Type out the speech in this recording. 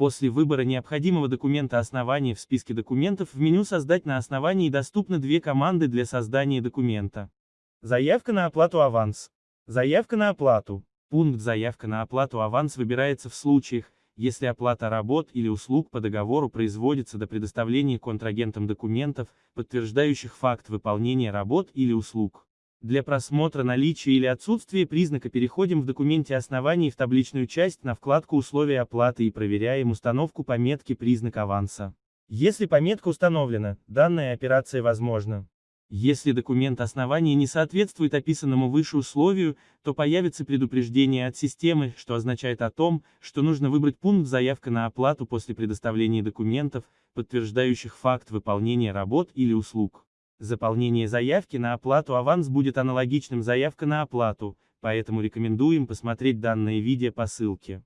После выбора необходимого документа основания в списке документов в меню «Создать на основании» доступны две команды для создания документа. Заявка на оплату аванс. Заявка на оплату. Пункт «Заявка на оплату аванс» выбирается в случаях, если оплата работ или услуг по договору производится до предоставления контрагентам документов, подтверждающих факт выполнения работ или услуг. Для просмотра наличия или отсутствия признака переходим в документе оснований в табличную часть на вкладку «Условия оплаты» и проверяем установку пометки «Признак аванса». Если пометка установлена, данная операция возможна. Если документ основания не соответствует описанному выше условию, то появится предупреждение от системы, что означает о том, что нужно выбрать пункт «Заявка на оплату» после предоставления документов, подтверждающих факт выполнения работ или услуг. Заполнение заявки на оплату аванс будет аналогичным заявка на оплату, поэтому рекомендуем посмотреть данное видео по ссылке.